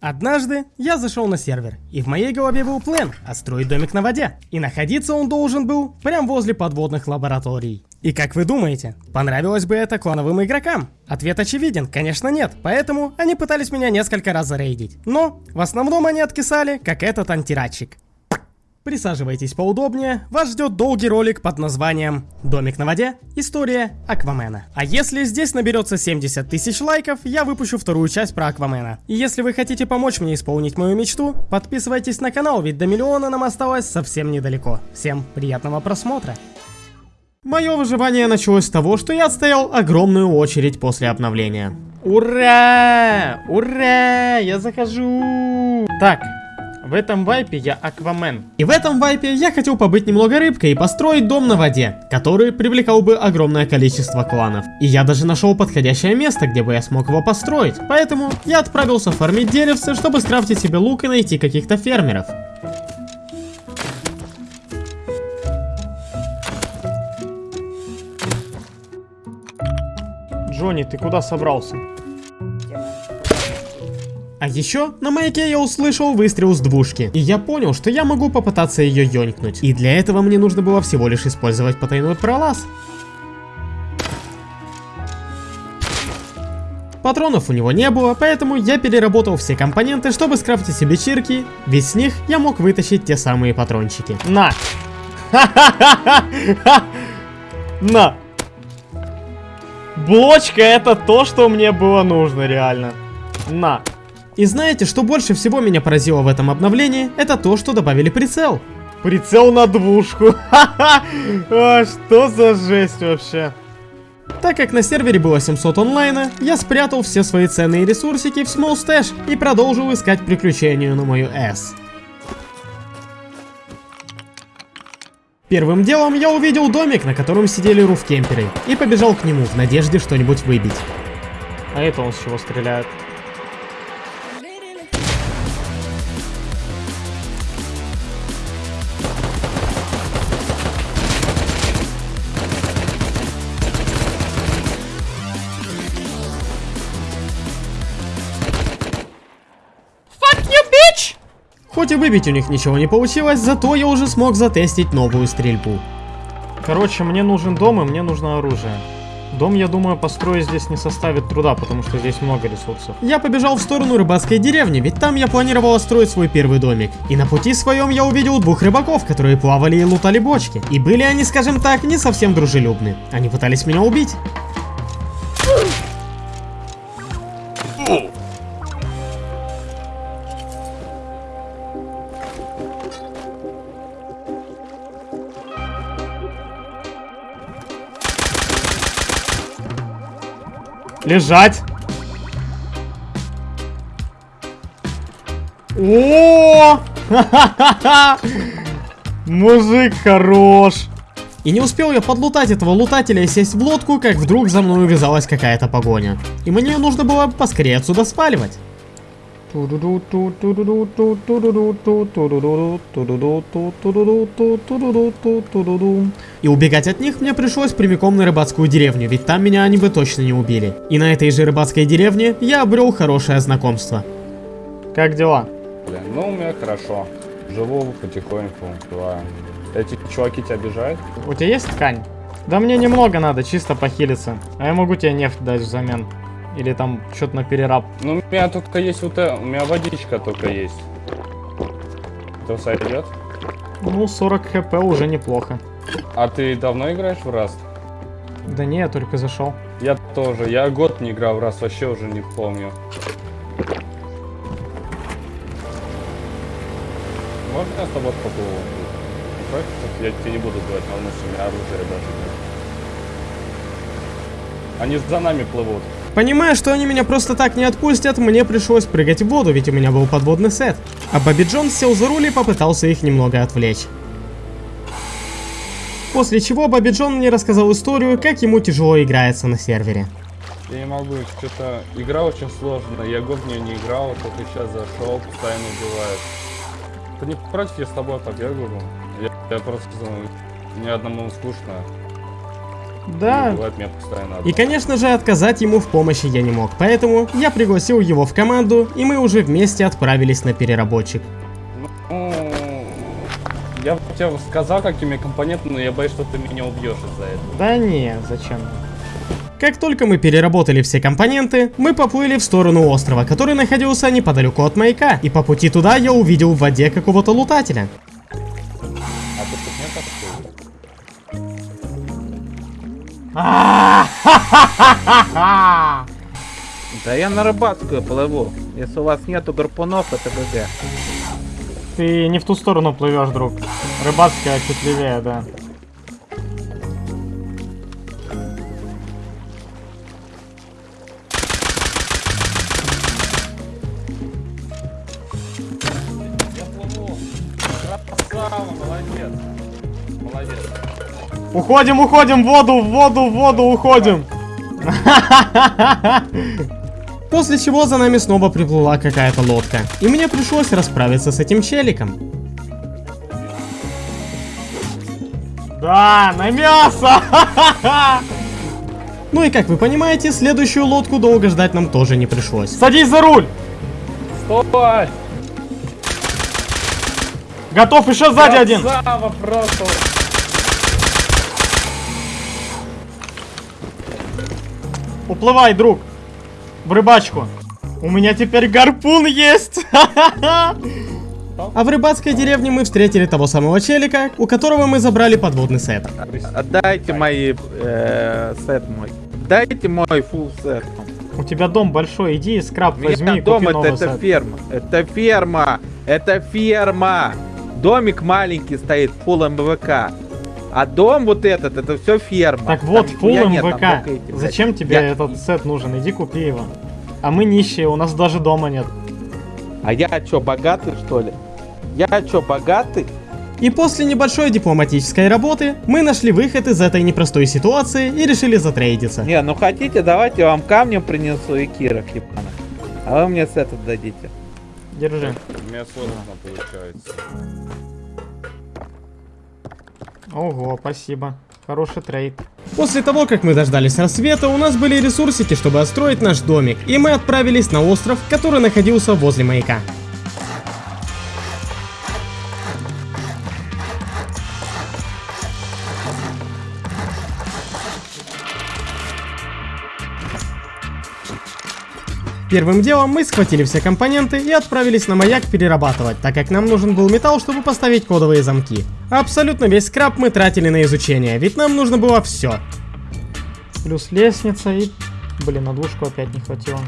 Однажды я зашел на сервер, и в моей голове был план отстроить домик на воде. И находиться он должен был прямо возле подводных лабораторий. И как вы думаете, понравилось бы это клановым игрокам? Ответ очевиден, конечно нет, поэтому они пытались меня несколько раз зарейдить. Но в основном они откисали, как этот антирадчик. Присаживайтесь поудобнее, вас ждет долгий ролик под названием «Домик на воде. История Аквамена». А если здесь наберется 70 тысяч лайков, я выпущу вторую часть про Аквамена. И если вы хотите помочь мне исполнить мою мечту, подписывайтесь на канал, ведь до миллиона нам осталось совсем недалеко. Всем приятного просмотра. Мое выживание началось с того, что я отстоял огромную очередь после обновления. Ура! Ура! Я захожу! Так, в этом вайпе я Аквамен. И в этом вайпе я хотел побыть немного рыбкой и построить дом на воде, который привлекал бы огромное количество кланов. И я даже нашел подходящее место, где бы я смог его построить. Поэтому я отправился фармить деревцы, чтобы скрафтить себе лук и найти каких-то фермеров. Джонни, ты куда собрался? А еще на маяке я услышал выстрел с двушки, и я понял, что я могу попытаться ее ёнькнуть. И для этого мне нужно было всего лишь использовать потайной пролаз. Патронов у него не было, поэтому я переработал все компоненты, чтобы скрафтить себе чирки, ведь с них я мог вытащить те самые патрончики. На! На! Блочка это то, что мне было нужно, реально. На! И знаете, что больше всего меня поразило в этом обновлении? Это то, что добавили прицел. Прицел на двушку. Ха-ха! А, что за жесть вообще? Так как на сервере было 700 онлайна, я спрятал все свои ценные ресурсики в Small Stash и продолжил искать приключения на мою S. Первым делом я увидел домик, на котором сидели руфкемперы, и побежал к нему в надежде что-нибудь выбить. А это он с чего стреляет? Хоть и выбить у них ничего не получилось, зато я уже смог затестить новую стрельбу. Короче, мне нужен дом и мне нужно оружие. Дом, я думаю, построить здесь не составит труда, потому что здесь много ресурсов. Я побежал в сторону рыбацкой деревни, ведь там я планировал строить свой первый домик. И на пути своем я увидел двух рыбаков, которые плавали и лутали бочки. И были они, скажем так, не совсем дружелюбны. Они пытались меня убить. Лежать. О! Мужик хорош. И не успел я подлутать этого лутателя и сесть в лодку, как вдруг за мной увязалась какая-то погоня. И мне нужно было поскорее отсюда сваливать. И убегать от них мне пришлось прямиком на рыбацкую деревню, ведь там меня они бы точно не убили. И на этой же рыбацкой деревне я обрел хорошее знакомство. Как дела? Блин, ну у меня хорошо. Живу потихоньку, бываю. Эти чуваки тебя обижают? У тебя есть ткань? Да мне немного надо, чисто похилиться. А я могу тебе нефть дать взамен. Или там что-то на перераб? Ну, у меня только есть вот это, у меня водичка только есть. Это сойдет? Ну, 40 хп уже неплохо. А ты давно играешь в Rust? Да не, я только зашел. Я тоже, я год не играл в Rust, вообще уже не помню. Можно я с тобой поплыву? Я тебе не буду сдавать, потому что у меня оружие даже нет. Они за нами плывут. Понимая, что они меня просто так не отпустят, мне пришлось прыгать в воду, ведь у меня был подводный сет. А Бобби Джонс сел за руль и попытался их немного отвлечь. После чего Бобби Джон мне рассказал историю, как ему тяжело играется на сервере. Я не могу, что-то игра очень сложная, я год в нее не играл, только сейчас зашел, постоянно убивает. Ты не против, я с тобой побегаю? Я, я просто, ну, ни одному скучно. Да. Бывает, меня постоянно И, конечно же, отказать ему в помощи я не мог, поэтому я пригласил его в команду, и мы уже вместе отправились на переработчик. Ну, я бы тебе сказал, какими компонентами, но я боюсь, что ты меня убьешь из-за этого. Да не, зачем? Как только мы переработали все компоненты, мы поплыли в сторону острова, который находился неподалеку от маяка, и по пути туда я увидел в воде какого-то лутателя. Да я на рыбацкую плыву. Если у вас нету гарпунов, это ГГ. Ты не в ту сторону плывешь, друг. Рыбацкая чуть левее, да. Уходим, уходим, в воду, в воду, в воду, уходим. После чего за нами снова приплыла какая-то лодка, и мне пришлось расправиться с этим челиком. Да, на мясо! Ну и как вы понимаете, следующую лодку долго ждать нам тоже не пришлось. Садись за руль! Стой! Готов, еще сзади один! Красава просто. Уплывай, друг! В рыбачку! У меня теперь гарпун есть! А в рыбацкой деревне мы встретили того самого челика, у которого мы забрали подводный сет. Отдайте мои э, сет мой. Дайте мой фул сет. У тебя дом большой, иди и скраб возьми и дом купи это, новый это сет. ферма. Это ферма. Это ферма. Домик маленький стоит, фул МВК. А дом вот этот, это все ферма. Так вот, Там фул нихуя нет, там МВК. Зачем тебе Я- этот сет нужен? Иди купи его. А мы нищие, у нас даже дома нет. А я что, богатый что ли? Я что, богатый? И после небольшой дипломатической работы мы нашли выход из этой непростой ситуации и решили затрейдиться. Не, ну хотите, давайте я вам камнем принесу и кирок, ебаных. А вы мне сет отдадите. Держи. У меня сложно получается. Ого, спасибо. Хороший трейд. После того, как мы дождались рассвета, у нас были ресурсики, чтобы отстроить наш домик, и мы отправились на остров, который находился возле маяка. Первым делом мы схватили все компоненты и отправились на маяк перерабатывать, так как нам нужен был металл, чтобы поставить кодовые замки. Абсолютно весь скраб мы тратили на изучение, ведь нам нужно было все. Плюс лестница и... Блин, на двушку опять не хватило.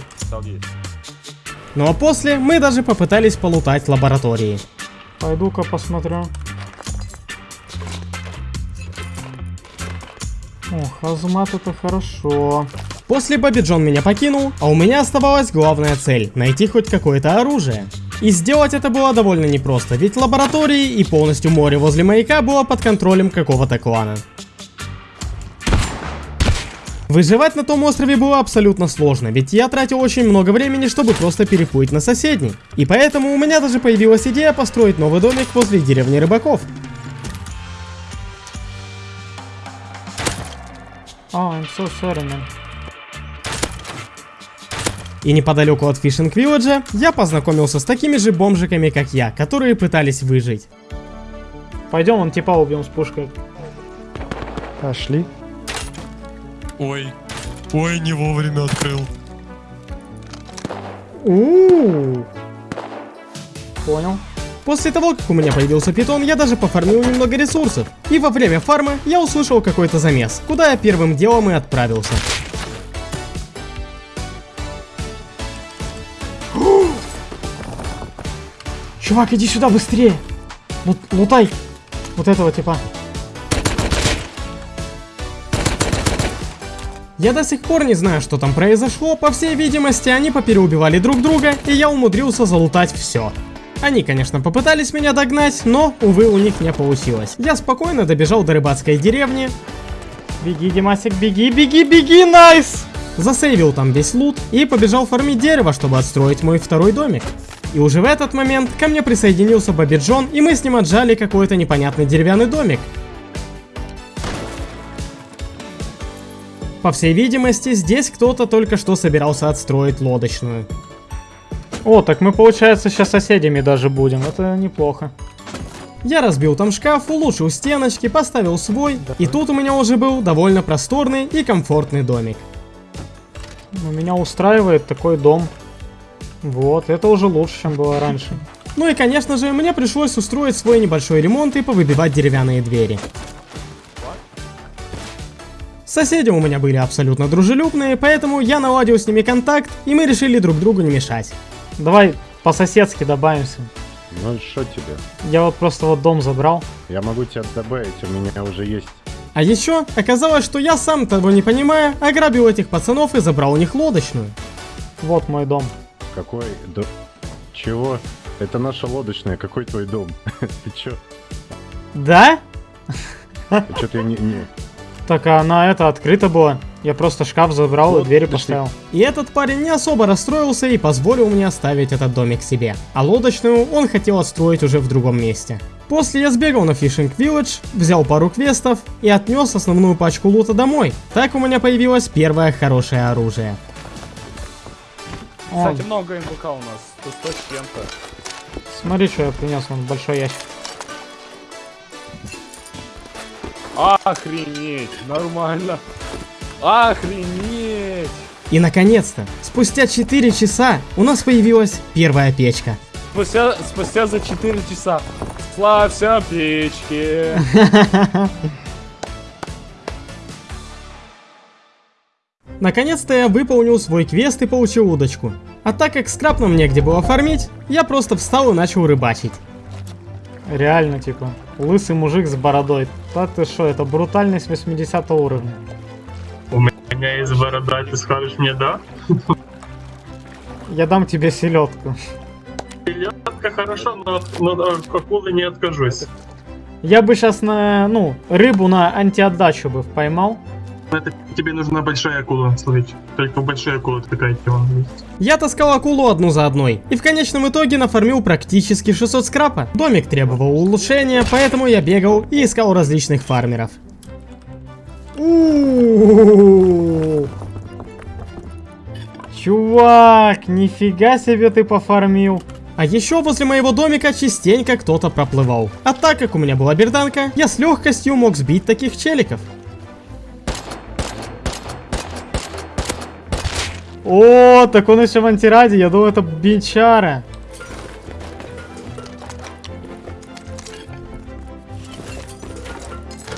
Ну а после мы даже попытались полутать лаборатории. Пойду-ка посмотрю. О, хазмат это хорошо. После Бобби Джон меня покинул, а у меня оставалась главная цель – найти хоть какое-то оружие. И сделать это было довольно непросто, ведь лаборатории и полностью море возле маяка было под контролем какого-то клана. Выживать на том острове было абсолютно сложно, ведь я тратил очень много времени, чтобы просто переплыть на соседний. И поэтому у меня даже появилась идея построить новый домик возле деревни рыбаков. О, I'm so sorry, man. И неподалеку от Фишинг Вилледжа я познакомился с такими же бомжиками, как я, которые пытались выжить. Пойдем, он типа убьем с пушкой. Пошли. Ой, ой, не вовремя открыл. у Понял. После того, как у меня появился питон, я даже пофармил немного ресурсов. И во время фарма я услышал какой-то замес, куда я первым делом и отправился. Чувак, иди сюда быстрее. Лут- лутай. Вот этого типа. Я до сих пор не знаю, что там произошло, по всей видимости, они попереубивали друг друга, и я умудрился залутать все. Они, конечно, попытались меня догнать, но, увы, у них не получилось. Я спокойно добежал до рыбацкой деревни, Беги, Димасик, беги, беги, беги, найс! засейвил там весь лут и побежал фармить дерево, чтобы отстроить мой второй домик. И уже в этот момент ко мне присоединился Бобби Джон, и мы с ним отжали какой-то непонятный деревянный домик. По всей видимости, здесь кто-то только что собирался отстроить лодочную. О, так мы, получается, сейчас соседями даже будем. Это неплохо. Я разбил там шкаф, улучшил стеночки, поставил свой, и тут у меня уже был довольно просторный и комфортный домик. Ну, меня устраивает такой дом. Вот, это уже лучше, чем было раньше. Ну и конечно же, мне пришлось устроить свой небольшой ремонт и повыбивать деревянные двери. Соседи у меня были абсолютно дружелюбные, поэтому я наладил с ними контакт, и мы решили друг другу не мешать. Давай по-соседски добавимся. Ну что тебе? Я вот просто вот дом забрал. Я могу тебя добавить, у меня уже есть. А еще оказалось, что я сам того не понимая, ограбил этих пацанов и забрал у них лодочную. Вот мой дом. Какой до... Чего? Это наша лодочная, какой твой дом? Ты чё? Да? Чё ты не... не- Так, а она это открыта была. Я просто шкаф забрал и Вот, двери подожди. поставил. И этот парень не особо расстроился и позволил мне оставить этот домик себе. А лодочную он хотел отстроить уже в другом месте. После я сбегал на Fishing Village, взял пару квестов и отнес основную пачку лута домой. Так у меня появилось первое хорошее оружие. Кстати, много МВК у нас. 100 с чем-то. смотри, что я принес, вон большой ящик. Охренеть, нормально. Охренеть. И наконец-то, спустя 4 часа у нас появилась первая печка. Спустя, спустя за 4 часа. Славься печки. Наконец-то я выполнил свой квест и получил удочку. А так как скраб нам негде было фармить, я просто встал и начал рыбачить. Реально, типа, лысый мужик с бородой. Да ты что, это брутальность 80 уровня. У меня есть борода, ты скажешь мне да? Я дам тебе селедку. Селедка хорошо, но но от акулы не откажусь. Я бы сейчас на, ну, рыбу на антиотдачу бы поймал. Это тебе нужна большая акула словить. Только большая акула такая тема. Я таскал акулу одну за одной, и в конечном итоге нафармил практически 600 скрапа. Домик требовал улучшения, поэтому я бегал и искал различных фармеров. Чувак, нифига себе ты пофармил. А еще возле моего домика частенько кто-то проплывал. А так как у меня была берданка, я с легкостью мог сбить таких челиков. О, так он еще в антираде, я думал это бичара.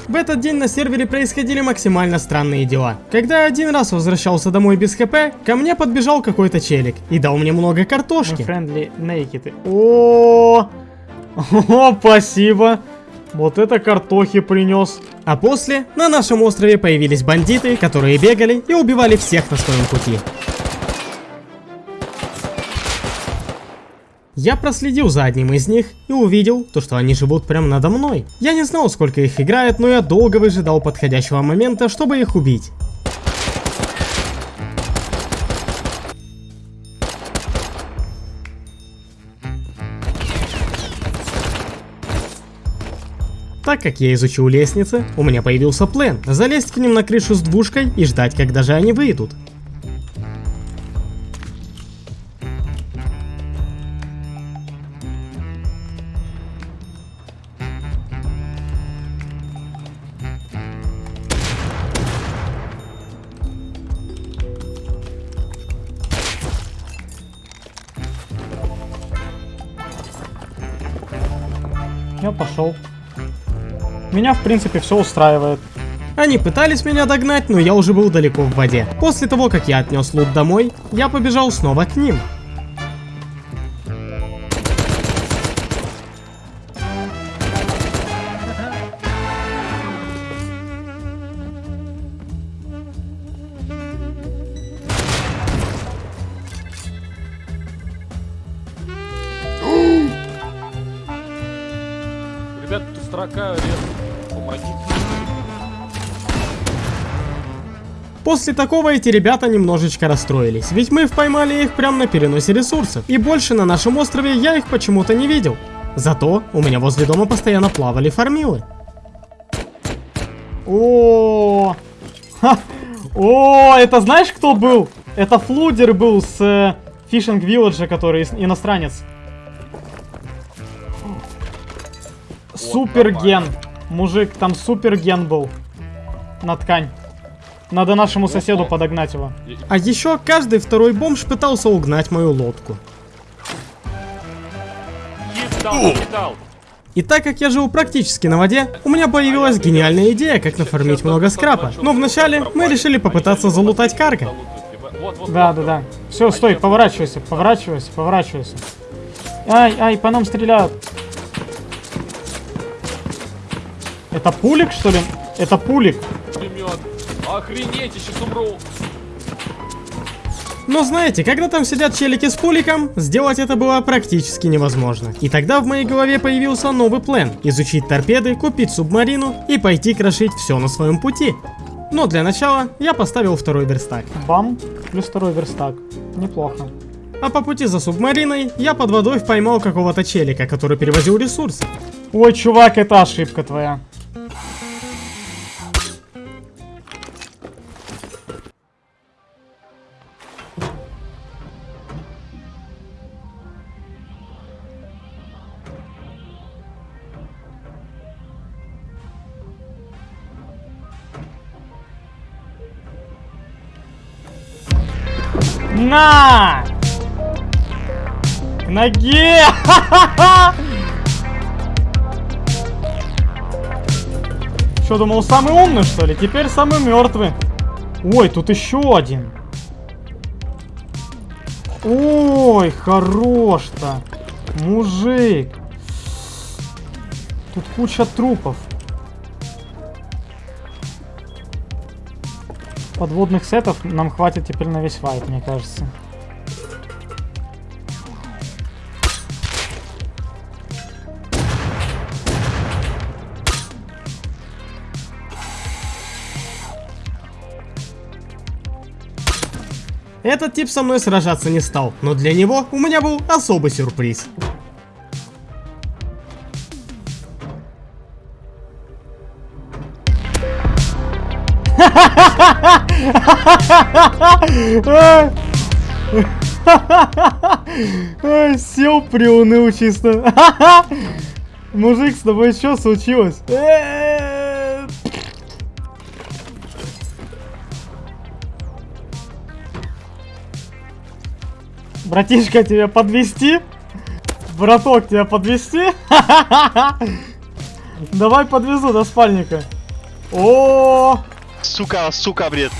В этот день на сервере происходили максимально странные дела. Когда я один раз возвращался домой без хп, ко мне подбежал какой-то челик и дал мне много картошки. Friendly naked. О, о, спасибо. Вот это картохи принес. А после на нашем острове появились бандиты, которые бегали и убивали всех на своем пути. Я проследил за одним из них и увидел, то, что они живут прямо надо мной. Я не знал, сколько их играет, но я долго выжидал подходящего момента, чтобы их убить. Так как я изучил лестницы, у меня появился план залезть к ним на крышу с двушкой и ждать, когда же они выйдут. Пошел. Меня, в принципе, все устраивает. Они пытались меня догнать, но я уже был далеко в воде. После того, как я отнес лут домой, я побежал снова к ним. После такого эти ребята немножечко расстроились, ведь мы поймали их прямо на переносе ресурсов, и больше на нашем острове я их почему-то не видел. Зато у меня возле дома постоянно плавали фармилы. О, Ха! О, это знаешь, кто был? Это Флудер был с э, Fishing Village, который иностранец. Суперген. Мужик, там суперген был. На ткань. Надо нашему соседу подогнать его. А еще каждый второй бомж пытался угнать мою лодку. И так как я живу практически на воде, у меня появилась гениальная идея, как нафармить много скрапа. Но вначале мы решили попытаться залутать карго. Да, да, да. Все, стой, поворачивайся, поворачивайся, поворачивайся. Ай, ай, по нам стреляют. Это пулик, что ли? Это пулик. Охренеть, я сейчас умру. Но знаете, когда там сидят челики с пуликом, сделать это было практически невозможно. И тогда в моей голове появился новый план. Изучить торпеды, купить субмарину и пойти крошить все на своем пути. Но для начала я поставил второй верстак. Бам, плюс второй верстак. Неплохо. А по пути за субмариной я под водой поймал какого-то челика, который перевозил ресурсы. Ой, чувак, это ошибка твоя. На! К ноге! Что, думал, самый умный, что ли? Теперь самый мертвый. Ой, тут еще один. Ой, хорош-то. Мужик. Тут куча трупов. Подводных сетов нам хватит теперь на весь вайп, мне кажется. Этот тип со мной сражаться не стал, но для него у меня был особый сюрприз. Сел, приуныл чисто. Мужик, с тобой что случилось? Братишка, тебя подвести? Браток, тебя подвести? Давай подвезу до спальника. О, Сука, сука, бред.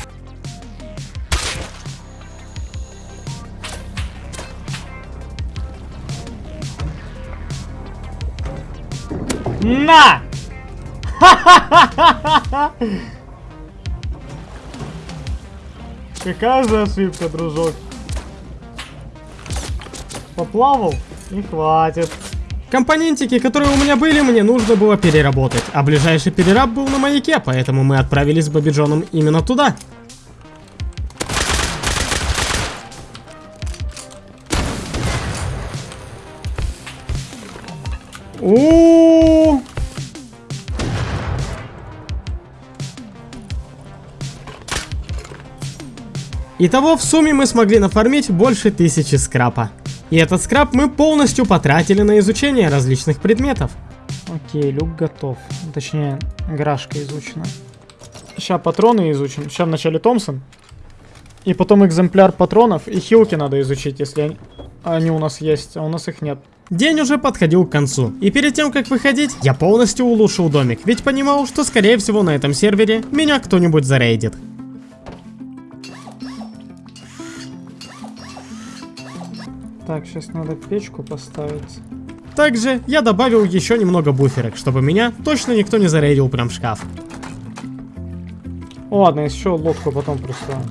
На! Какая же ошибка, дружок. Поплавал и хватит. Компонентики, которые у меня были, мне нужно было переработать, а ближайший перераб был на маяке, поэтому мы отправились с Бобби Джоном именно туда. У. Итого в сумме мы смогли нафармить больше тысячи скрапа. И этот скраб мы полностью потратили на изучение различных предметов. Окей, люк готов. Точнее, гаражка изучена. Сейчас патроны изучим. Сейчас вначале Томпсон. И потом экземпляр патронов и хилки надо изучить, если они, они у нас есть, а у нас их нет. День уже подходил к концу, и перед тем как выходить, я полностью улучшил домик, ведь понимал, что скорее всего на этом сервере меня кто-нибудь зарейдит. Так, сейчас надо печку поставить. Также я добавил еще немного буферок, чтобы меня точно никто не зарейдил прям в шкаф. Ладно, еще лодку потом присылаю.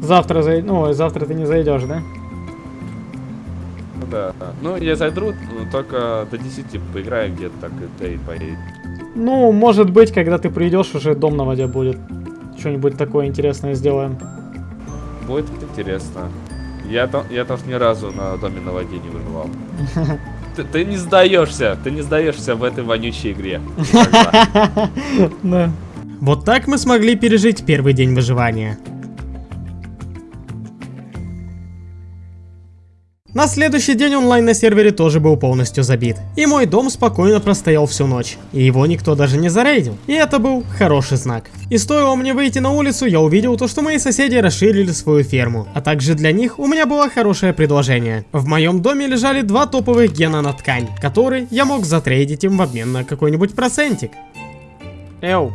Завтра зай... Ну, завтра ты не зайдешь, да? Да. Ну, я зайду, но только до 10 поиграем где-то так, да и поедем. Ну, может быть, когда ты придешь, уже дом на воде будет. Что-нибудь такое интересное сделаем. будет интересно. Я там, я там ни разу на доме на воде не выживал. Ты, ты не сдаешься, ты не сдаешься в этой вонючей игре. Да. Вот так мы смогли пережить первый день выживания. На следующий день онлайн на сервере тоже был полностью забит. И мой дом спокойно простоял всю ночь. И его никто даже не зарейдил. И это был хороший знак. И стоило мне выйти на улицу, я увидел то, что мои соседи расширили свою ферму. А также для них у меня было хорошее предложение. В моем доме лежали два топовых гена на ткань, которые я мог затрейдить им в обмен на какой-нибудь процентик. Эу.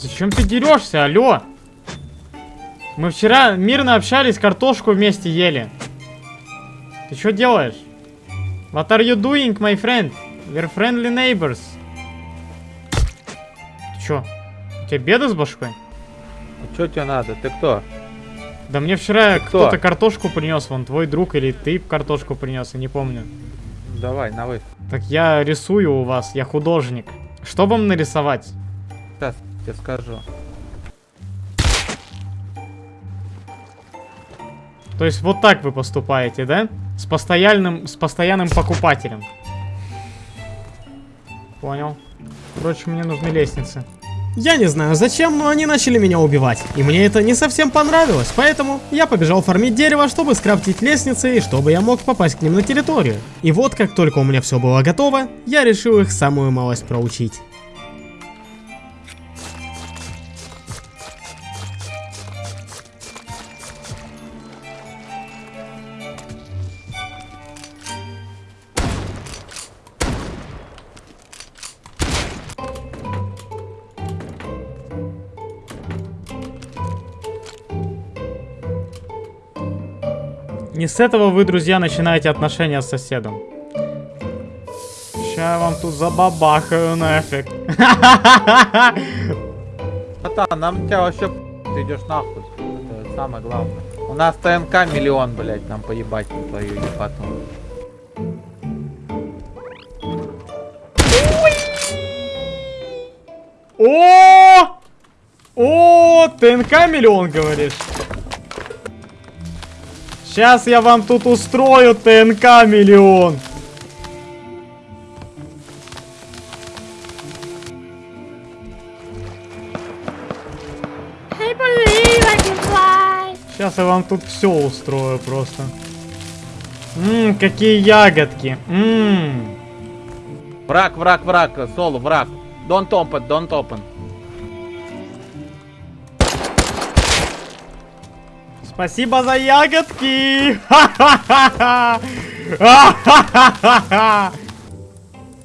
Зачем ты дерешься, алло? Мы вчера мирно общались, картошку вместе ели. Ты что делаешь? What are you doing, my friend? We're friendly neighbors. Ты чё? У тебя беда с башкой? Что тебе надо? Ты кто? Да мне вчера кто? кто-то картошку принес, вон твой друг или ты картошку принес, я не помню. Давай, на вы. Так я рисую у вас, я художник. Что вам нарисовать? Сейчас тебе скажу. То есть вот так вы поступаете, да? С постоянным, с постоянным покупателем. Понял. Впрочем, мне нужны лестницы. Я не знаю зачем, но они начали меня убивать. И мне это не совсем понравилось, поэтому я побежал фармить дерево, чтобы скрафтить лестницы и чтобы я мог попасть к ним на территорию. И вот как только у меня все было готово, я решил их самую малость проучить. Не с этого вы, друзья, начинаете отношения с соседом. Ща я вам тут забабахаю нафиг. Братан, нам тебя вообще ты идешь нахуй. Это самое главное. У нас ТНК миллион, блять, нам поебать на твою ебату. О! О, ТНК миллион, говоришь? Сейчас я вам тут устрою ТНК миллион. Сейчас я вам тут все устрою просто. Ммм, какие ягодки. Ммм. Враг, враг, враг, соло, враг. Don't open, don't open. Спасибо за ягодки!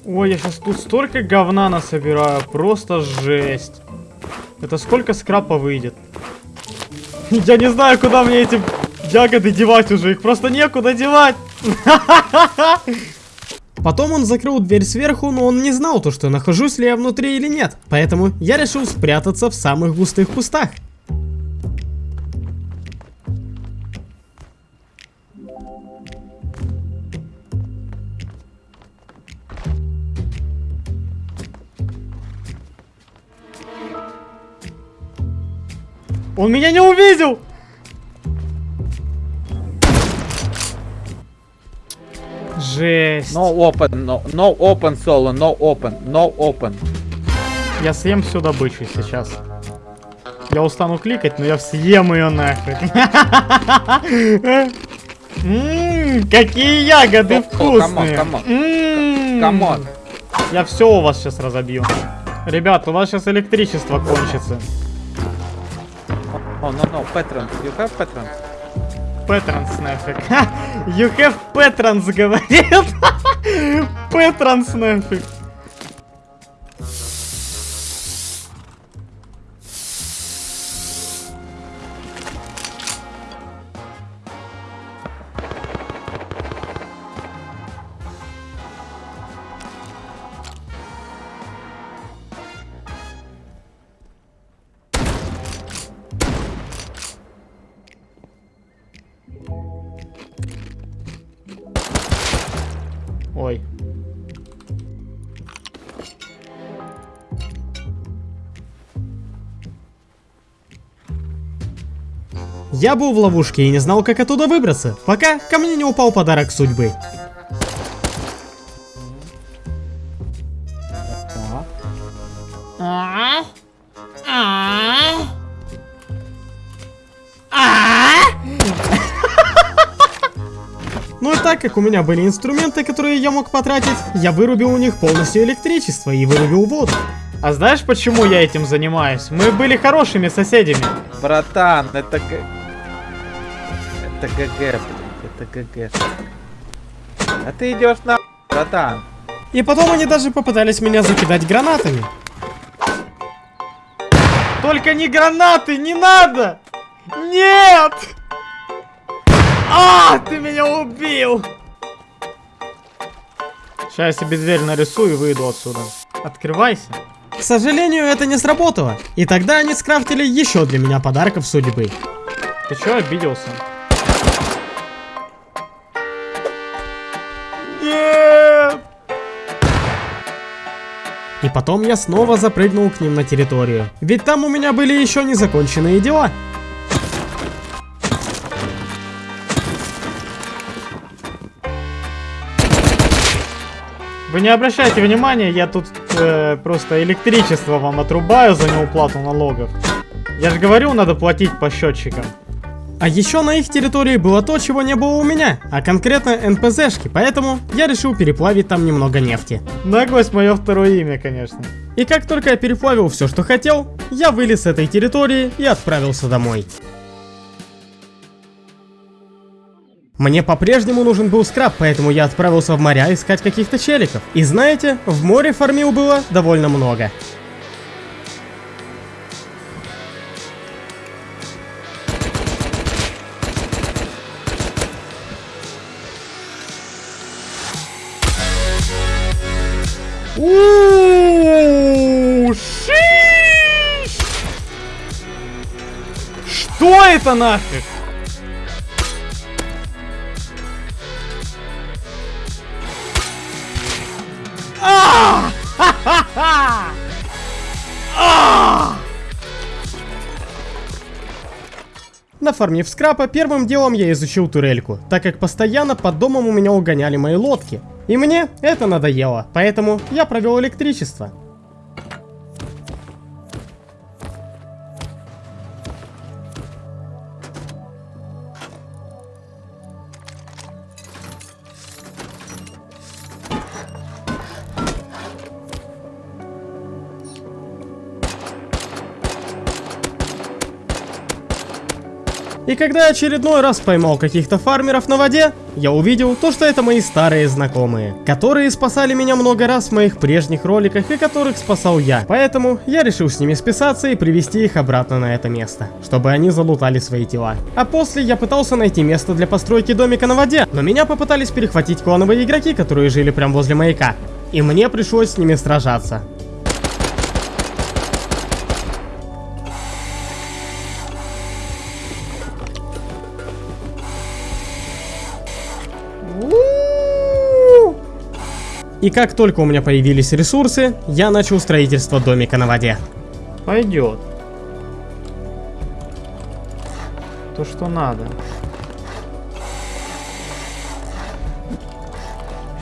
Ой, я сейчас тут столько говна насобираю, просто жесть. Это сколько скрапа выйдет? Я не знаю, куда мне эти ягоды девать уже, их просто некуда девать. Потом он закрыл дверь сверху, но он не знал то, что нахожусь ли я внутри или нет. Поэтому я решил спрятаться в самых густых кустах. Он меня не увидел! Жесть. No open, no, no open solo, no open, no open. Я съем всю добычу сейчас. Я устану кликать, но я съем ее нахуй. Ммм, какие ягоды вкусные. come on. Come on. Я все у вас сейчас разобью. Ребят, у вас сейчас электричество кончится. Oh, no, no, patrons. You have patrons? Петранс нафиг. You have Петранс, говорит. Петранс нафиг. Ой. Я был в ловушке и не знал, как оттуда выбраться, пока ко мне не упал подарок судьбы. Так как у меня были инструменты, которые я мог потратить, я вырубил у них полностью электричество и вырубил воду. А знаешь, почему я этим занимаюсь? Мы были хорошими соседями. Братан, это г... Это ГГ, блин, это ГГ. А ты идешь на... Братан. И потом они даже попытались меня закидать гранатами. Только не гранаты, не надо! Нет! А, ты меня убил! Сейчас я себе дверь нарисую и выйду отсюда. Открывайся. К сожалению, это не сработало. И тогда они скрафтили еще для меня подарков судьбы. Ты чё обиделся? Нет! И потом я снова запрыгнул к ним на территорию. Ведь там у меня были еще незаконченные дела. Вы не обращайте внимания, я тут э, просто электричество вам отрубаю за неуплату налогов. Я же говорю, надо платить по счетчикам. А еще на их территории было то, чего не было у меня, а конкретно НПЗшки, поэтому я решил переплавить там немного нефти. Наглость мое второе имя, конечно. И как только я переплавил все, что хотел, я вылез с этой территории и отправился домой. Мне по-прежнему нужен был скраб, поэтому я отправился в моря искать каких-то челиков. И знаете, в море фармил было довольно много. Что это нафиг? Нафармив скрапа, первым делом я изучил турельку, так как постоянно под домом у меня угоняли мои лодки. И мне это надоело, поэтому я провел электричество. Когда очередной раз поймал каких-то фармеров на воде, я увидел то, что это мои старые знакомые, которые спасали меня много раз в моих прежних роликах и которых спасал я. Поэтому я решил с ними списаться и привести их обратно на это место, чтобы они залутали свои тела. А после я пытался найти место для постройки домика на воде, но меня попытались перехватить клановые игроки, которые жили прямо возле маяка. И мне пришлось с ними сражаться. И как только у меня появились ресурсы, я начал строительство домика на воде. Пойдет. То, что надо.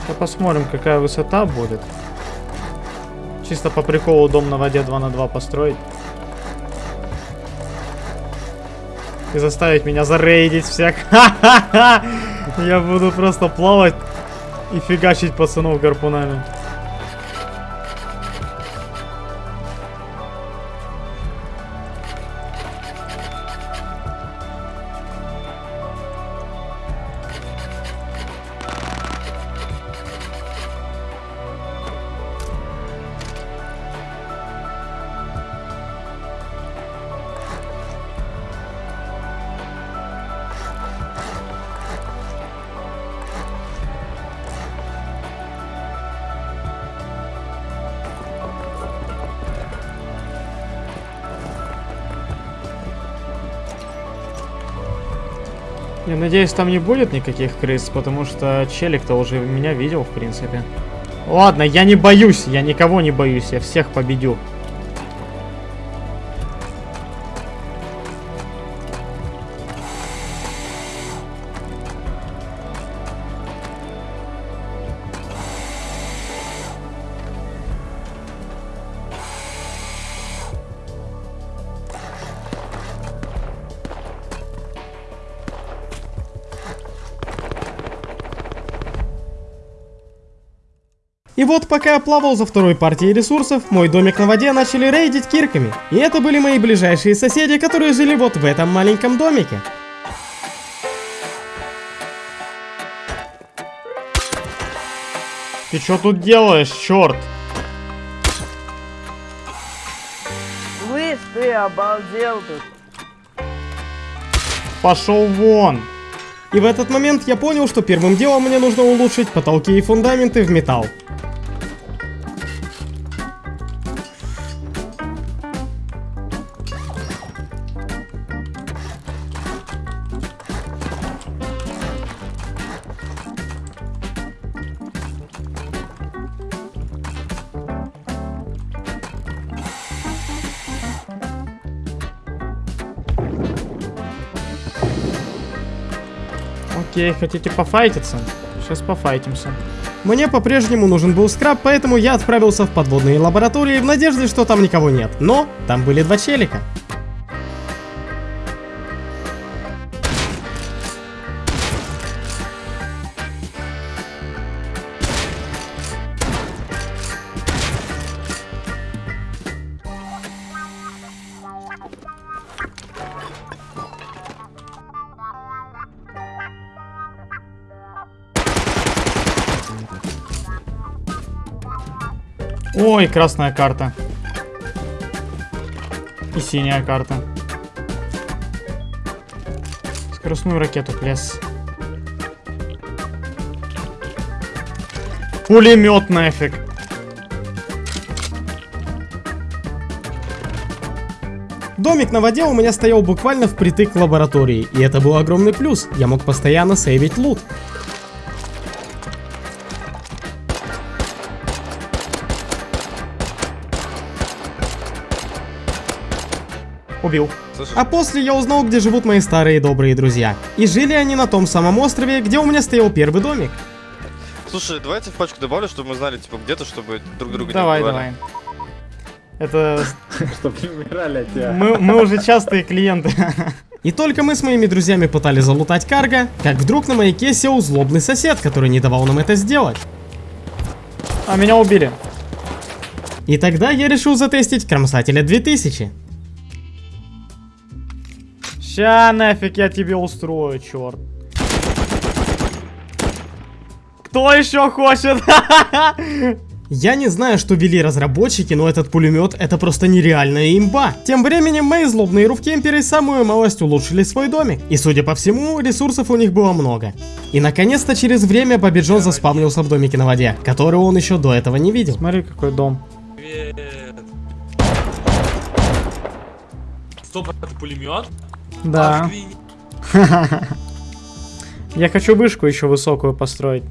Сейчас посмотрим, какая высота будет. Чисто по приколу дом на воде 2 на 2 построить. И заставить меня зарейдить всех. Я буду просто плавать и фигачить пацанов гарпунами. Надеюсь, там не будет никаких крыс, потому что челик-то уже меня видел, в принципе. Ладно, я не боюсь, я никого не боюсь, я всех победю. Вот пока я плавал за второй партией ресурсов, мой домик на воде начали рейдить кирками. И это были мои ближайшие соседи, которые жили вот в этом маленьком домике. Ты что тут делаешь, черт? Слышь, ты обалдел тут. Пошел вон. И в этот момент я понял, что первым делом мне нужно улучшить потолки и фундаменты в металл. Окей, хотите пофайтиться? Сейчас пофайтимся. Мне по-прежнему нужен был скраб, поэтому я отправился в подводные лаборатории в надежде, что там никого нет. Но там были два челика. Ой, красная карта. И синяя карта. Скоростную ракету плес. Пулемет нафиг. Домик на воде у меня стоял буквально впритык к лаборатории, и это был огромный плюс. Я мог постоянно сейвить лут. Убил. А после я узнал, где живут мои старые добрые друзья. И жили они на том самом острове, где у меня стоял первый домик. Слушай, давайте в пачку добавлю, чтобы мы знали, типа, где-то, чтобы друг друга Давай, не давай. Это Чтоб не умирали от тебя. мы, мы уже частые клиенты. И только мы с моими друзьями пытались залутать карго, как вдруг на маяке сел злобный сосед, который не давал нам это сделать. А меня убили. И тогда я решил затестить Кромсателя 2000. Ща нафиг я тебе устрою, черт. Кто еще хочет? Я не знаю, что вели разработчики, но этот пулемет это просто нереальная имба. Тем временем мои злобные руфкемперы самую малость улучшили свой домик. И судя по всему, ресурсов у них было много. И наконец-то через время Бобби Джон заспавнился в домике на воде, который он еще до этого не видел. Смотри, какой дом. Привет. Стоп, это пулемет? Да. Я хочу вышку еще высокую построить.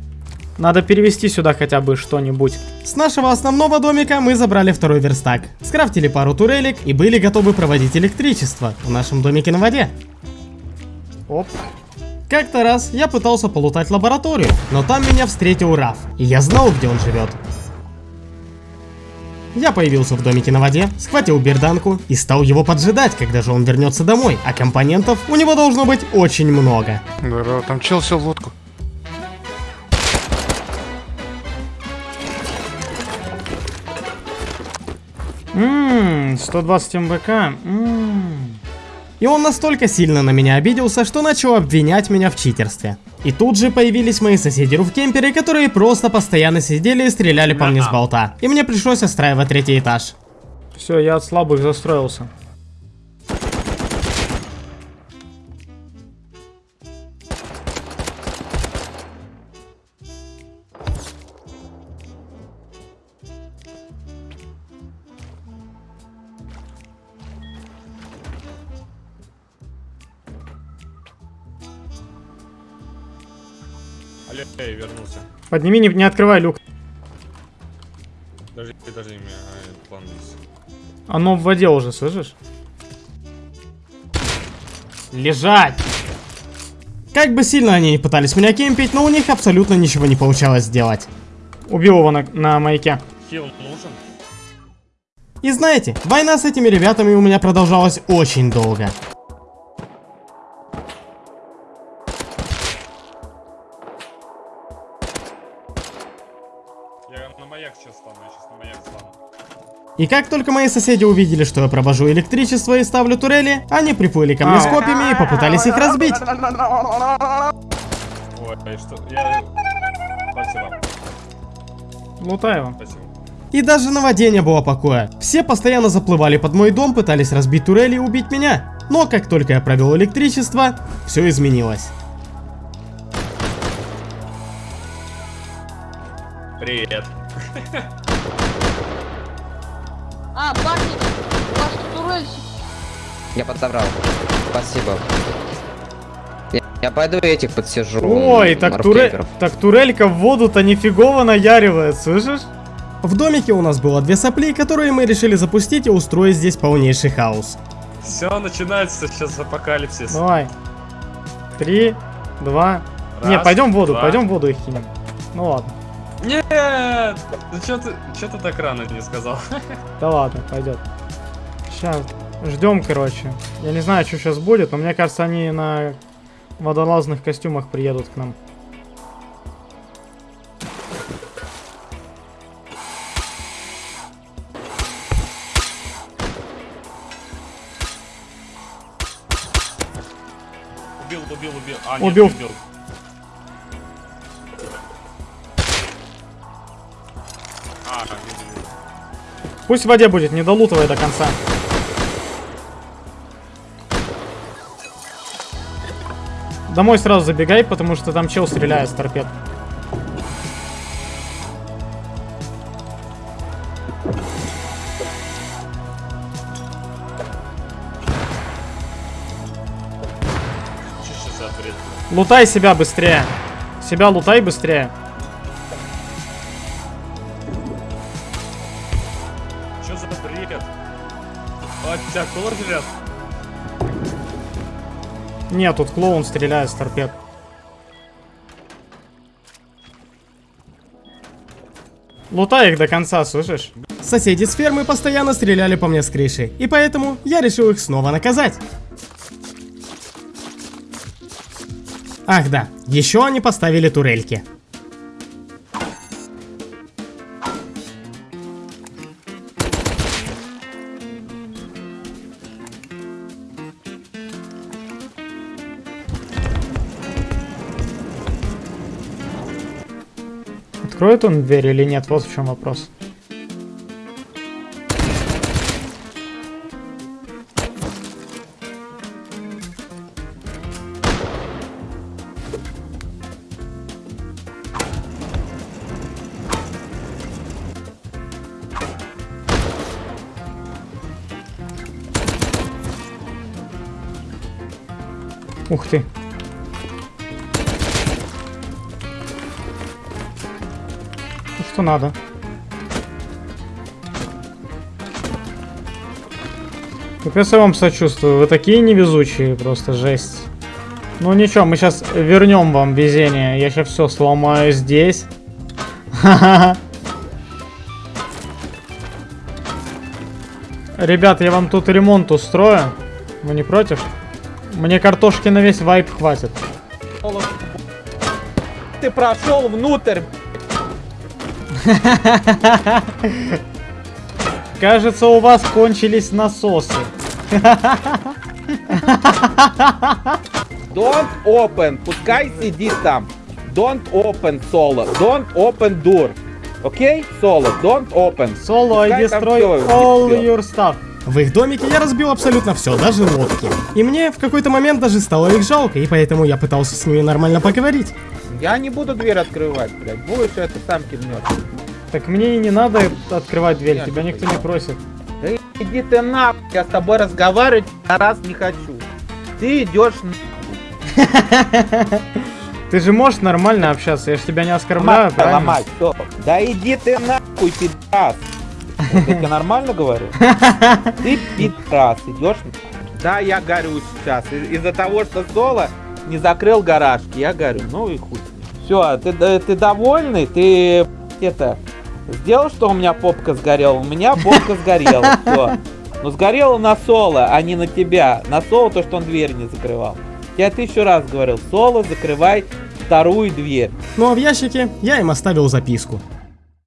Надо перевести сюда хотя бы что-нибудь. С нашего основного домика мы забрали второй верстак, скрафтили пару турелек и были готовы проводить электричество в нашем домике на воде. Оп. Как-то раз я пытался полутать лабораторию, но там меня встретил Раф, и я знал, где он живет. Я появился в домике на воде, схватил берданку и стал его поджидать, когда же он вернется домой, а компонентов у него должно быть очень много. Здорово, там чел сел в лодку. Ммм, 120 МБК. Ммм. И он настолько сильно на меня обиделся, что начал обвинять меня в читерстве. И тут же появились мои соседи руфкемперы, которые просто постоянно сидели и стреляли по мне с болта. И мне пришлось отстраивать третий этаж. Все, я от слабых застроился. Подними, не, не открывай люк. Даже, даже имя а, план есть. Оно в воде уже, слышишь? Лежать! Как бы сильно они не пытались меня кемпить, но у них абсолютно ничего не получалось сделать. Убил его на, на маяке. Хил нужен? И знаете, война с этими ребятами у меня продолжалась очень долго. И как только мои соседи увидели, что я провожу электричество и ставлю турели, они приплыли ко мне с копьями и попытались их разбить. Ой, что... Я... Спасибо, Лутаева. спасибо. И даже на воде не было покоя. Все постоянно заплывали под мой дом, пытались разбить турели и убить меня. Но как только я провел электричество, все изменилось. Привет. А, парни, у вас тут турель Я подобрал. Спасибо. Я, я пойду этих подсижу. Ой, так, туре... так турелька в воду-то нифигово наяривает, слышишь? В домике у нас было две сопли, которые мы решили запустить и устроить здесь полнейший хаос. Все, начинается сейчас апокалипсис. Давай. Три, два. Раз, Не, пойдем в воду, два. пойдем в воду их кинем. Ну ладно. Нет! Ну что ты, чё ты так рано не сказал? Да ладно, пойдет. Сейчас ждем, короче. Я не знаю, что сейчас будет, но мне кажется, они на водолазных костюмах приедут к нам. Убил, убил, убил. А, нет, Убил. убил. Пусть в воде будет, не долутывай до конца. Домой сразу забегай, потому что там чел стреляет с торпед. Лутай себя быстрее. Себя лутай быстрее. Тебя кормят? Нет, тут клоун стреляет с торпед. Лутай их до конца, слышишь? Соседи с фермы постоянно стреляли по мне с крыши, и поэтому я решил их снова наказать. Ах да, еще они поставили турельки. Откроет он дверь или нет? Вот в чем вопрос. Что надо? Капец, я вам сочувствую. Вы такие невезучие, просто жесть. Ну ничего, мы сейчас вернем вам везение. Я сейчас все сломаю здесь. Ребят, я вам тут ремонт устрою. Вы не против? Мне картошки на весь вайп хватит. Ты прошел внутрь. Кажется, у вас кончились насосы. Don't open. Пускай сидит там. Don't open solo. Don't open door. Окей? Соло. Don't open. Соло, I Пускай там destroy всё, all всё. your stuff. В их домике я разбил абсолютно все, даже лодки. И мне в какой-то момент даже стало их жалко, и поэтому я пытался с ними нормально поговорить. Я не буду дверь открывать, блядь. Будешь это сам кивнешь. Так мне и не надо открывать дверь, Нет, тебя никто не просит. Да иди ты нахуй, я с тобой разговаривать раз не хочу. Ты идешь Ты же можешь нормально общаться, я же тебя не оскорбляю, правильно? ломать, всё. Да иди ты нахуй, пидорас. Я тебе нормально говорю? Ты пидорас, идешь Да, я горю сейчас. Из-за того, что Соло не закрыл гаражки, я горю. Ну и хуй. Все, ты, да- ты довольный? Ты это сделал, что у меня попка сгорела? У меня попка сгорела. Все. Но сгорела на Соло, а не на тебя. На Соло то, что он дверь не закрывал. Я тысячу раз говорил, Соло, закрывай вторую дверь. Ну а в ящике я им оставил записку.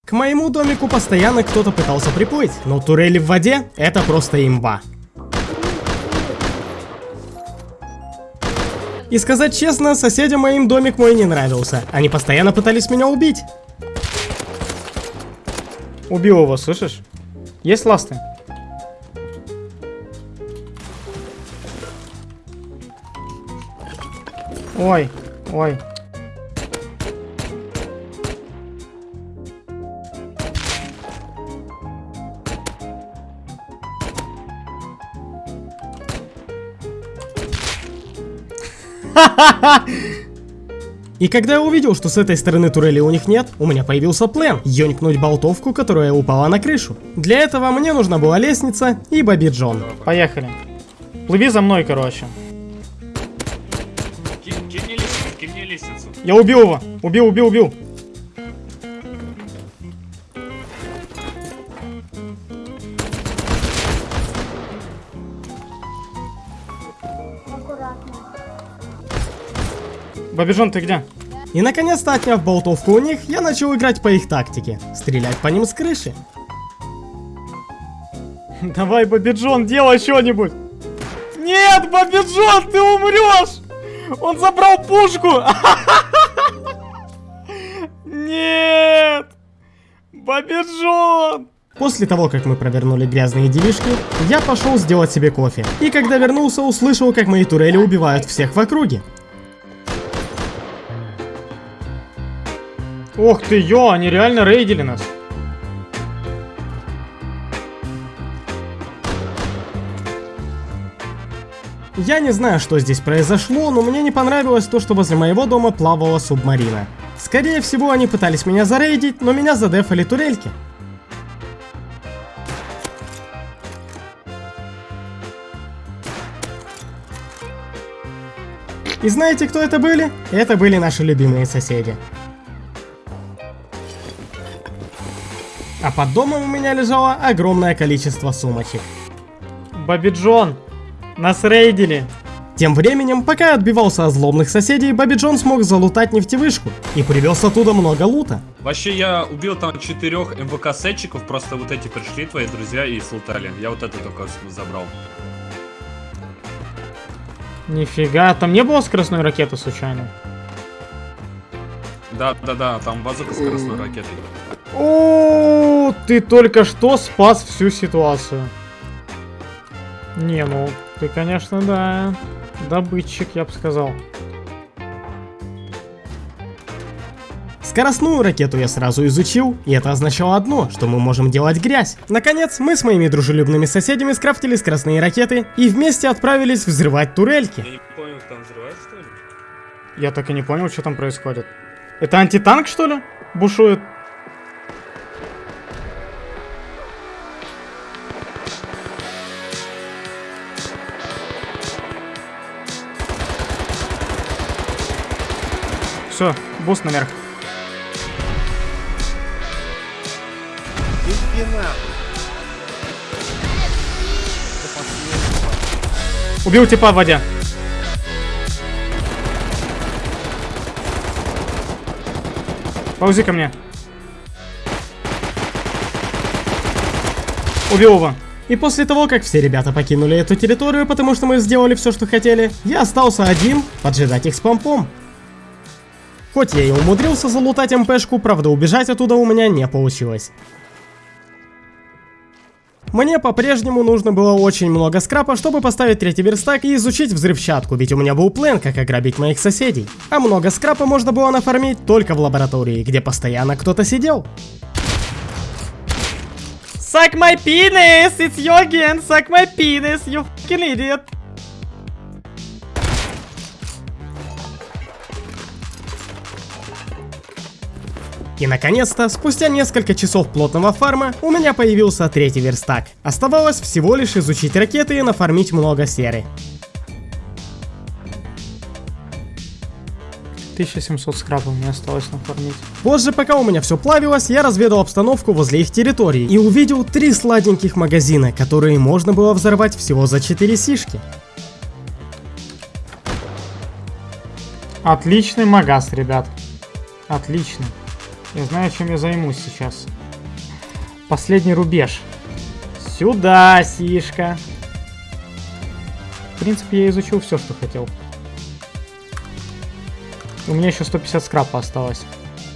К моему домику постоянно кто-то пытался приплыть, но турели в воде — это просто имба. И сказать честно, соседям моим домик мой не нравился. Они постоянно пытались меня убить. Убил его, слышишь? Есть ласты? Ой, ой. И когда я увидел, что с этой стороны турели у них нет, у меня появился план – ёнькнуть болтовку, которая упала на крышу. Для этого мне нужна была лестница и Бобби Джон. Поехали. Плыви за мной, короче. Кинь, кинь мне лестницу, кинь мне лестницу. Я убил его. Убил, убил, убил. Бабижон, ты где? И наконец-то отняв болтовку у них, я начал играть по их тактике – стрелять по ним с крыши. Давай, Бабиджон, делай что-нибудь. Нет, Бабиджон, ты умрешь! Он забрал пушку! Нет! Бабиджон! После того, как мы провернули грязные делишки, я пошел сделать себе кофе. И когда вернулся, услышал, как мои турели убивают всех в округе. Ох ты, ё, они реально рейдили нас. Я не знаю, что здесь произошло, но мне не понравилось то, что возле моего дома плавала субмарина. Скорее всего, они пытались меня зарейдить, но меня задефали турельки. И знаете, кто это были? Это были наши любимые соседи. А под домом у меня лежало огромное количество сумочек. Бабиджон, нас рейдили. Тем временем, пока я отбивался от злобных соседей, Бобби Джон смог залутать нефтевышку и привез оттуда много лута. Вообще, я убил там четырех МВК-сетчиков, просто вот эти пришли, твои друзья, и слутали. Я вот это только с- забрал. Нифига, там не было скоростной ракеты случайно? Да, да, да, там базука скоростной ракетой. О, ты только что спас всю ситуацию. Не, ну, ты, конечно, да, добытчик, я бы сказал. Скоростную ракету я сразу изучил, и это означало одно, что мы можем делать грязь. Наконец, мы с моими дружелюбными соседями скрафтили скоростные ракеты и вместе отправились взрывать турельки. Я не понял, там взрывают, что ли? Я так и не понял, что там происходит. Это антитанк, что ли? Бушует? Все, boost наверх. Убил типа в воде. Ползи ко мне. Убил его. И после того, как все ребята покинули эту территорию, потому что мы сделали все, что хотели, я остался один поджидать их с помпом. Хоть я и умудрился залутать МПшку, правда убежать оттуда у меня не получилось. Мне по-прежнему нужно было очень много скрапа, чтобы поставить третий верстак и изучить взрывчатку, ведь у меня был план, как ограбить моих соседей. А много скрапа можно было нафармить только в лаборатории, где постоянно кто-то сидел. Suck my penis! It's you again! Suck my penis, you fucking idiot! И наконец-то, спустя несколько часов плотного фарма, у меня появился третий верстак. Оставалось всего лишь изучить ракеты и нафармить много серы. 1700 скрапов мне осталось нафармить. Позже, пока у меня все плавилось, я разведал обстановку возле их территории и увидел три сладеньких магазина, которые можно было взорвать всего за 4 сишки. Отличный магаз, ребят. Отлично. Я знаю, чем я займусь сейчас. Последний рубеж. Сюда, Сишка. В принципе, я изучил все, что хотел. У меня еще 150 скрапа осталось.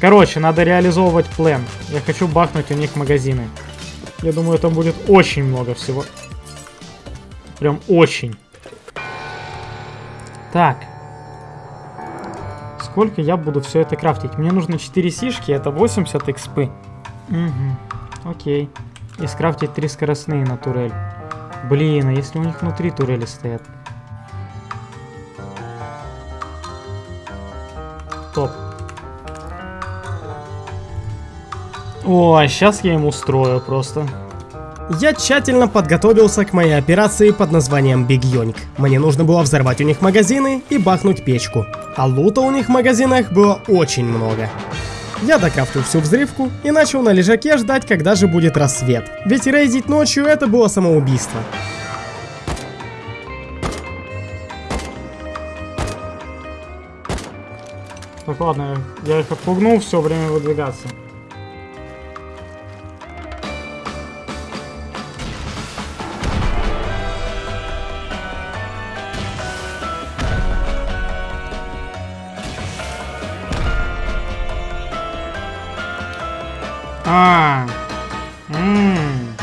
Короче, надо реализовывать план. Я хочу бахнуть у них магазины. Я думаю, там будет очень много всего. Прям очень. Так. Сколько я буду все это крафтить? Мне нужно 4 сишки, это 80 экспы. Угу. Окей. И скрафтить 3 скоростные на турель. Блин, а если у них внутри турели стоят? Топ. О, сейчас я им устрою просто. Я тщательно подготовился к моей операции под названием Биг Йоник. Мне нужно было взорвать у них магазины и бахнуть печку. А лута у них в магазинах было очень много. Я докрафтил всю взрывку и начал на лежаке ждать, когда же будет рассвет. Ведь рейдить ночью это было самоубийство. Так, ладно, я их отпугнул, все время выдвигаться. А. Ммм.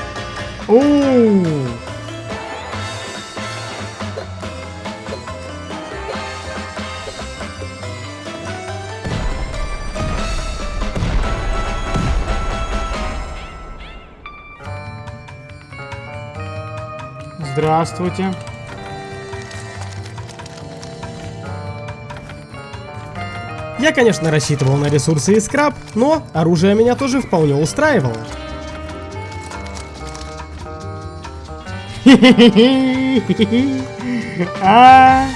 Здравствуйте. Я, конечно, рассчитывал на ресурсы и скраб, но оружие меня тоже вполне устраивало. А,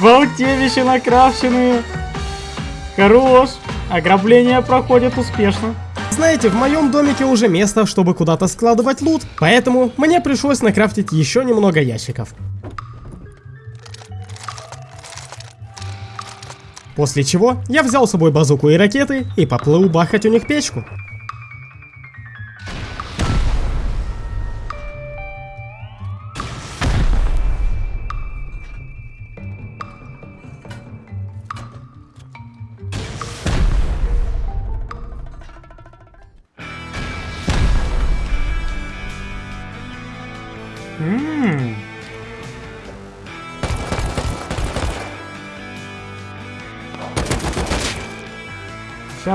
Болтевища накрафченные. Хорош. Ограбление проходит успешно. Знаете, в моем домике уже место, чтобы куда-то складывать лут, поэтому мне пришлось накрафтить еще немного ящиков. После чего я взял с собой базуку и ракеты и поплыл бахать у них печку.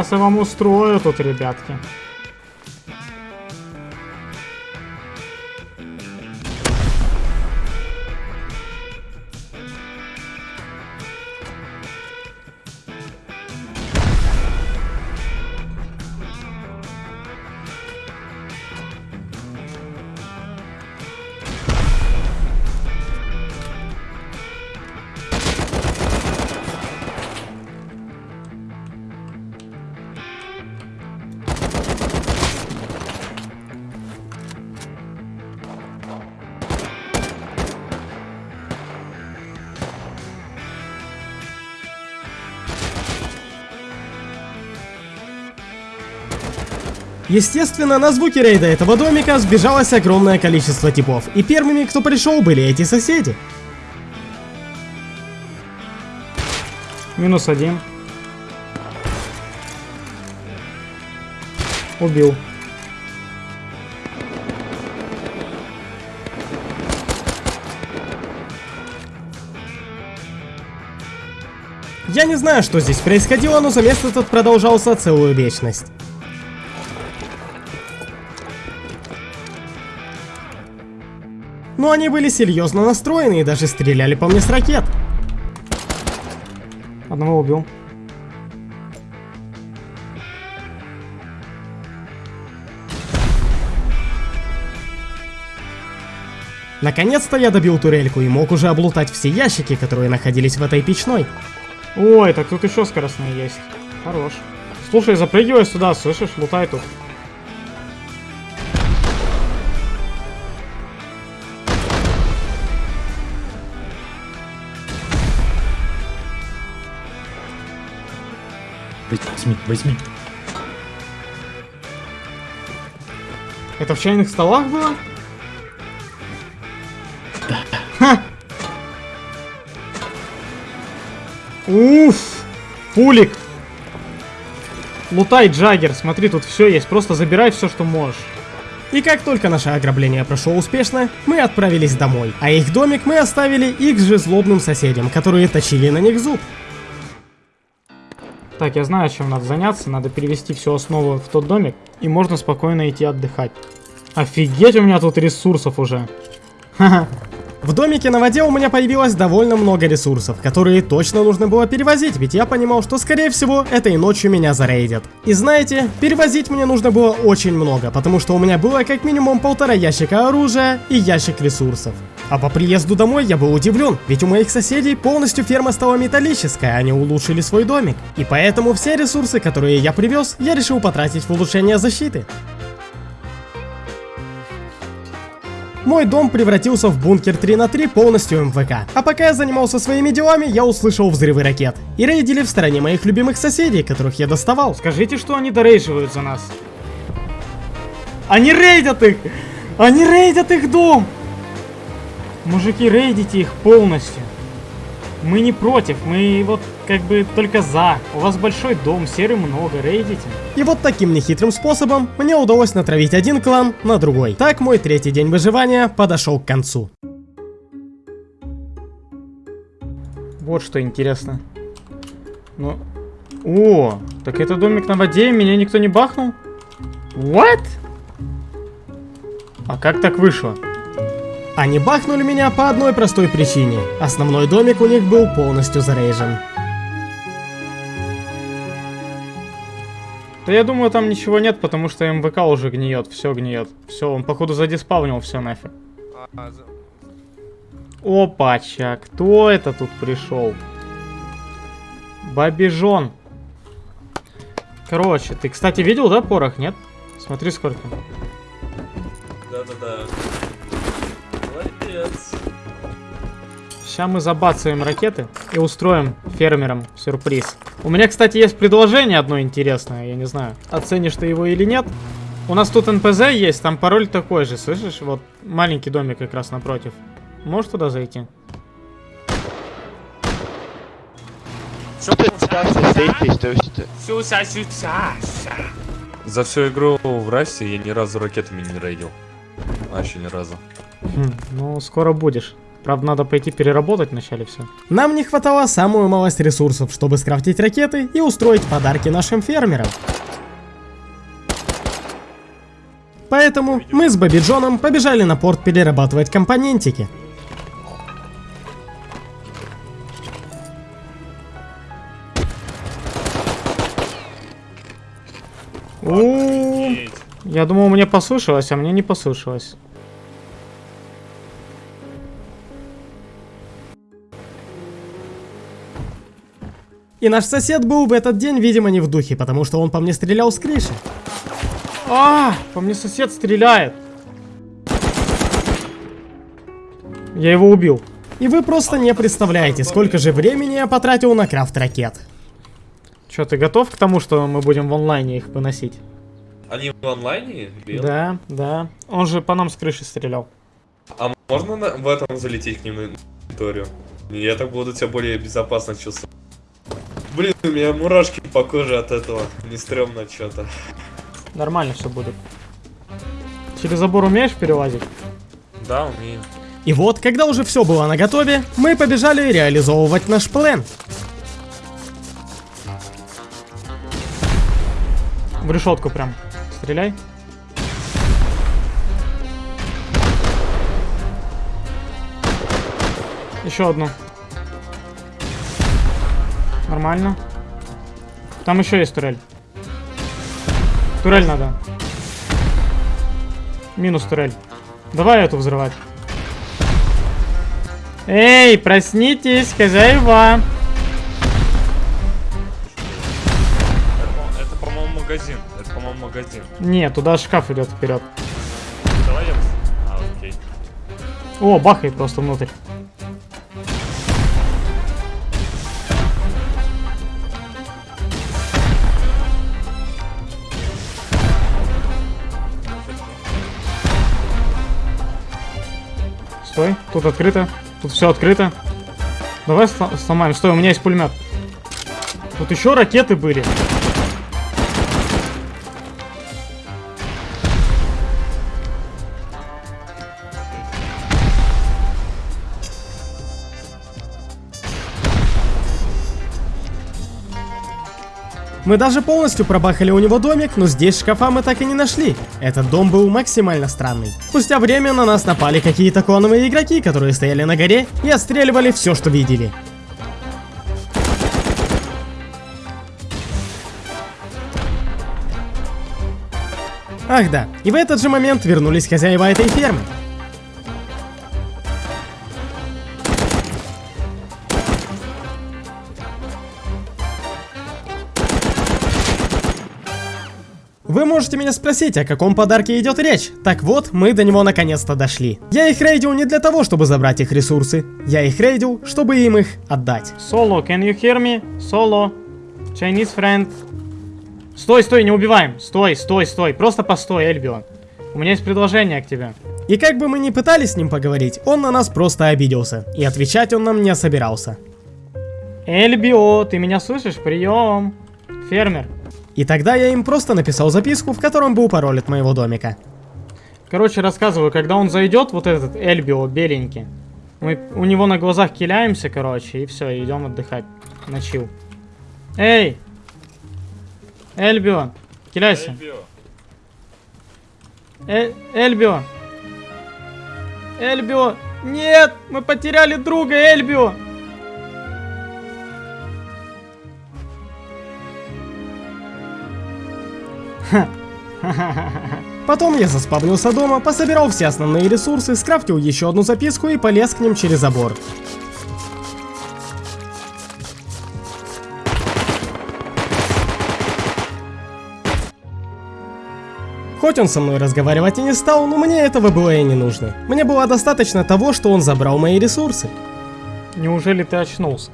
Сейчас я вам устрою тут, ребятки. Естественно, на звуки рейда этого домика сбежалось огромное количество типов, и первыми, кто пришел, были эти соседи. Минус один. Убил. Я не знаю, что здесь происходило, но замес этот продолжался целую вечность. Но они были серьезно настроены и даже стреляли по мне с ракет. Одного убил. Наконец-то я добил турельку и мог уже облутать все ящики, которые находились в этой печной. Ой, так тут еще скоростные есть. Хорош. Слушай, запрыгивай сюда, слышишь? Лутай тут. Возьми, возьми. Это в чайных столах было? Да. Ха! Уф! Пулик! Лутай, Джаггер, смотри, тут все есть, просто забирай все, что можешь. И как только наше ограбление прошло успешно, мы отправились домой, а их домик мы оставили их же злобным соседям, которые точили на них зуб. Так, я знаю, чем надо заняться. Надо перевести всю основу в тот домик, и можно спокойно идти отдыхать. Офигеть, у меня тут ресурсов уже. Ха-ха. В домике на воде у меня появилось довольно много ресурсов, которые точно нужно было перевозить, ведь я понимал, что скорее всего этой ночью меня зарейдят. И знаете, перевозить мне нужно было очень много, потому что у меня было как минимум полтора ящика оружия и ящик ресурсов. А по приезду домой я был удивлен, ведь у моих соседей полностью ферма стала металлическая, они улучшили свой домик. И поэтому все ресурсы, которые я привез, я решил потратить в улучшение защиты. Мой дом превратился в бункер 3 на 3 полностью МВК. А пока я занимался своими делами, я услышал взрывы ракет. И рейдили в стороне моих любимых соседей, которых я доставал. Скажите, что они дорейживают за нас. Они рейдят их! Они рейдят их дом! Мужики, рейдите их полностью. Мы не против, мы вот как бы только за. У вас большой дом, серы много, рейдите. И вот таким нехитрым способом мне удалось натравить один клан на другой. Так мой третий день выживания подошел к концу. Вот что интересно. Ну... О, так это домик на воде, меня никто не бахнул? What? А как так вышло? Они бахнули меня по одной простой причине. Основной домик у них был полностью зарейжен. Да я думаю, там ничего нет, потому что МВК уже гниет, все гниет. Все, он походу задиспавнил все нафиг. Опача, кто это тут пришел? Бабижон. Короче, ты, кстати, видел, да, порох, нет? Смотри, сколько. Да-да-да. Сейчас мы забацаем ракеты и устроим фермерам сюрприз. У меня, кстати, есть предложение одно интересное, я не знаю, оценишь ты его или нет. У нас тут НПЗ есть, там пароль такой же, слышишь? Вот маленький домик как раз напротив. Можешь туда зайти? За всю игру в Рассе я ни разу ракетами не рейдил. Вообще ни разу. Хм, ну, скоро будешь. Правда, надо пойти переработать вначале все. Нам не хватало самую малость ресурсов, чтобы скрафтить ракеты и устроить подарки нашим фермерам. Поэтому мы с Бобби Джоном побежали на порт перерабатывать компонентики. О, Я думал, мне послышалось, а мне не послышалось. И наш сосед был в этот день, видимо, не в духе, потому что он по мне стрелял с крыши. А, по мне сосед стреляет. Я его убил. И вы просто не представляете, сколько же времени я потратил на крафт ракет. Че, ты готов к тому, что мы будем в онлайне их выносить? Они в онлайне? Бил? Да, да. Он же по нам с крыши стрелял. А можно на- в этом залететь к ним на территорию? Я так буду себя более безопасно чувствовать. Блин, у меня мурашки по коже от этого. Не стрёмно что-то. Нормально все будет. Через забор умеешь перелазить? Да, умею. И вот, когда уже все было наготове, мы побежали реализовывать наш план. В решетку прям. Стреляй. Еще одну. Нормально. Там еще есть турель. Турель надо. Минус турель. Давай эту взрывать. Эй, проснитесь, хозяева. Это, по-моему, магазин. Это, по-моему, магазин. Нет, туда шкаф идет вперед. Давай я... А, окей. О, бахай просто внутрь. Стой, тут открыто. Тут все открыто. Давай сл- сломаем. Стой, у меня есть пулемет. Тут еще ракеты были. Мы даже полностью пробахали у него домик, но здесь шкафа мы так и не нашли. Этот дом был максимально странный. Спустя время на нас напали какие-то клановые игроки, которые стояли на горе и отстреливали все, что видели. Ах да, и в этот же момент вернулись хозяева этой фермы. Меня спросить, о каком подарке идет речь. Так вот, мы до него наконец-то дошли. Я их рейдил не для того, чтобы забрать их ресурсы. Я их рейдил, чтобы им их отдать. Соло, can you hear me? Соло. Chinese friend. Стой, стой, не убиваем. Стой, стой, стой. Просто постой, Эльбион. У меня есть предложение к тебе. И как бы мы ни пытались с ним поговорить, он на нас просто обиделся. И отвечать он нам не собирался. Эльбио, ты меня слышишь? Прием. Фермер. И тогда я им просто написал записку, в котором был пароль от моего домика. Короче, рассказываю, когда он зайдет, вот этот Эльбио беленький, мы у него на глазах киляемся, короче, и все, идем отдыхать. На чил. Эй! Эльбио, киляйся. Э Эльбио! Эльбио! Нет! Мы потеряли друга, Эльбио! Потом я заспавнился дома, пособирал все основные ресурсы, скрафтил еще одну записку и полез к ним через забор. Хоть он со мной разговаривать и не стал, но мне этого было и не нужно. Мне было достаточно того, что он забрал мои ресурсы. Неужели ты очнулся?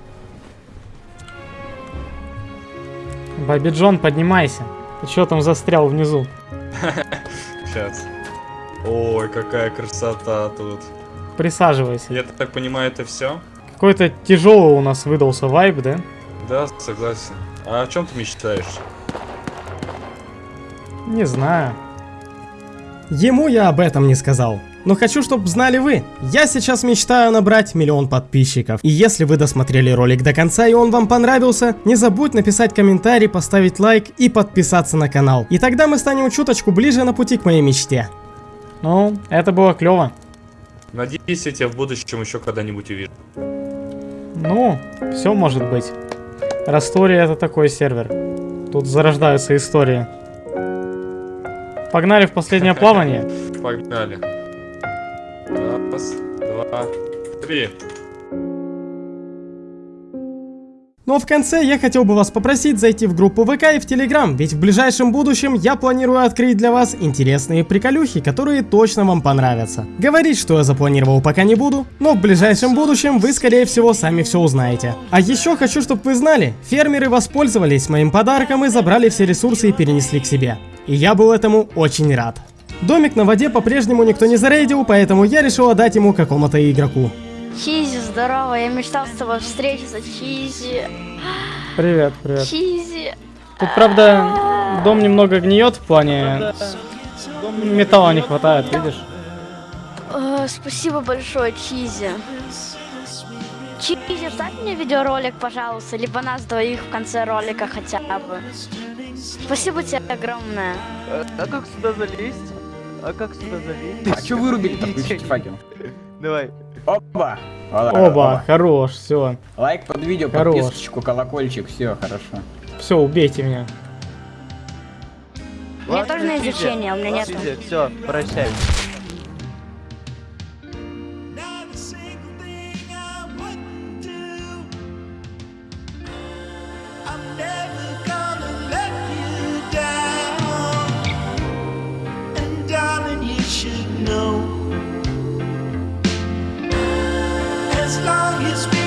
Джон, поднимайся. Ты что там застрял внизу? Сейчас. Ой, какая красота тут. Присаживайся. Я так понимаю, это все? Какой-то тяжелый у нас выдался вайб, да? Да, согласен. А о чем ты мечтаешь? Не знаю. Ему я об этом не сказал. Но хочу, чтобы знали вы. Я сейчас мечтаю набрать миллион подписчиков. И если вы досмотрели ролик до конца и он вам понравился, не забудь написать комментарий, поставить лайк и подписаться на канал. И тогда мы станем чуточку ближе на пути к моей мечте. Ну, это было клево. Надеюсь, я тебя в будущем еще когда-нибудь увижу. Ну, все может быть. Растория это такой сервер. Тут зарождаются истории. Погнали в последнее плавание. Погнали. Раз, два, три. Ну а в конце я хотел бы вас попросить зайти в группу ВК и в Телеграм, ведь в ближайшем будущем я планирую открыть для вас интересные приколюхи, которые точно вам понравятся. Говорить, что я запланировал пока не буду, но в ближайшем будущем вы скорее всего сами все узнаете. А еще хочу, чтобы вы знали, фермеры воспользовались моим подарком и забрали все ресурсы и перенесли к себе. И я был этому очень рад. Домик на воде по-прежнему никто не зарейдил, поэтому я решил отдать ему какому-то игроку. Чизи, здорово, я мечтал с тобой встретиться, Чизи. Привет, привет. Чизи. Тут, правда, дом немного гниет в плане... Металла не хватает, видишь? Э, спасибо большое, Чизи. Чизи, вставь мне видеоролик, пожалуйста, либо нас двоих в конце ролика хотя бы. Спасибо тебе огромное. А как сюда залезть? А как сюда залезть? А что вырубили-то? Включите факел. Давай. Опа! Оба, хорош, все. Лайк под видео, Хорош. подписочку, колокольчик, все хорошо. Все, убейте меня. У меня тоже на изучение, у меня нету. Все, прощай. all his